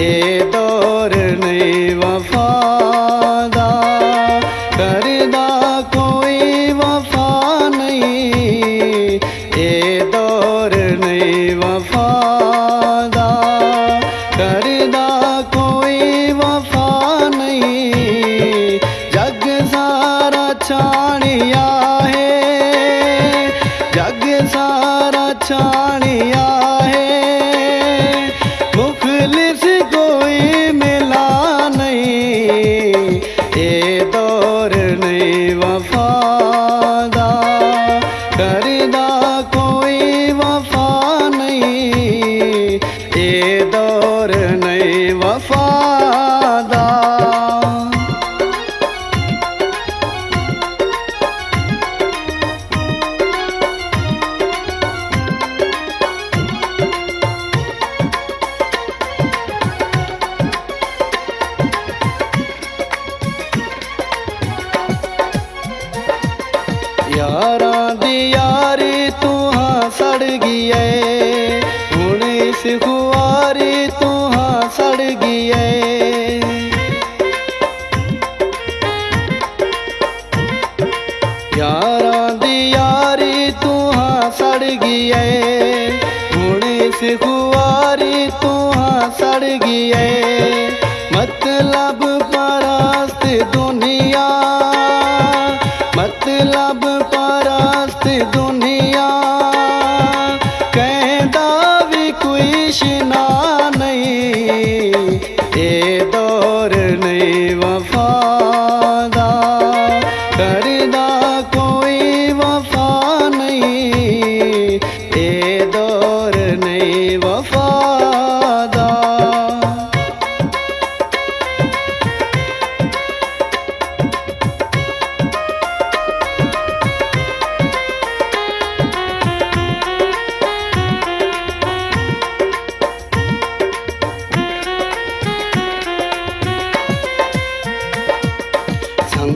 ए दौर नहीं वफादा करदा कोई वफा नहीं। ए दौर नहीं वफादा करदा कोई वफा नहीं। जग सारा छाणिया है, जग सारा छानिया थारी तू हाँ सड़ गई यारा दी तू हाँ सड़ गई गुणी से तू हाँ सड़ गई मतलब परास्त दुनिया मतलब परास्त दुनिया।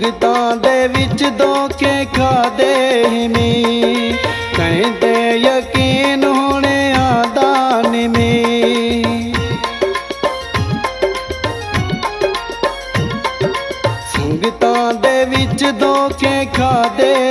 ਸੰਗਤਾਂ ਦੇ ਵਿੱਚ ਦੋਕੇ ਖਾਦੇ ਨੇ। ਕਹਿੰਦੇ ਯਕੀਨ ਹੋਣੇ ਆਦਾ ਨੇ ਸੰਗਤਾਂ ਦੇ ਵਿੱਚ ਦੋਕੇ ਖਾਦੇ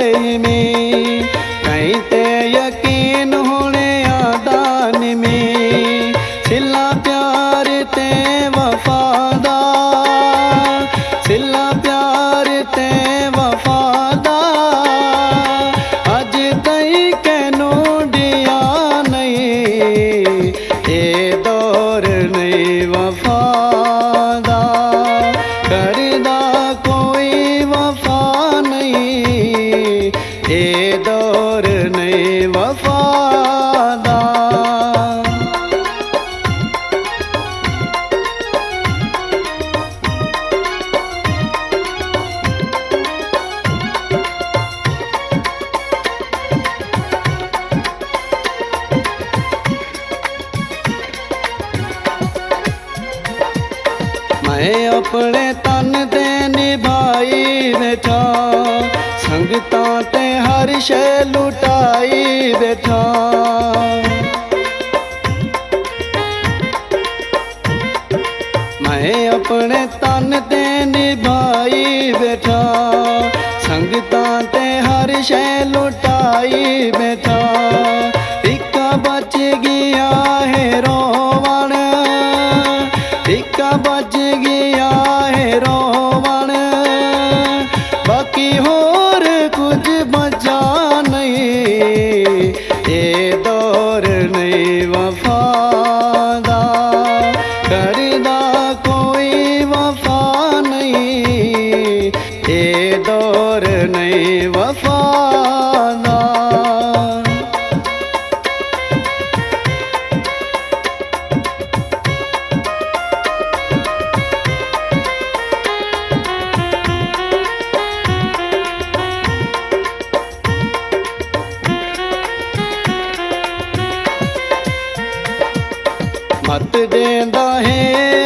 दौर नए वफादा मैं अपने तन दे निभाई बैठा ਸੰਗਤਾਂ ਤੇ ਹਰ ਸ਼ੈ ਲੁਟਾਈ ਬੈਠਾ ਮੈਂ ਆਪਣੇ ਤਨ ਤੇ ਨਿਭਾਈ ਬੈਠਾ ਸੰਗਤਾਂ ਤੇ ਹਰ ਸ਼ੈ ਲੁਟਾਈ ਬੈਠਾ दौर नहीं वफादा करदा कोई वफा नहीं। ए दौर नहीं वफा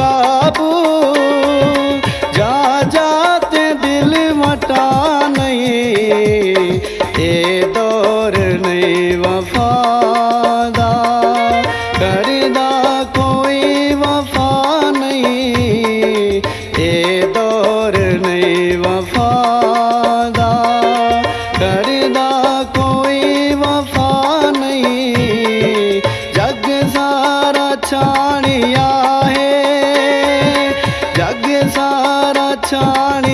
का சாணி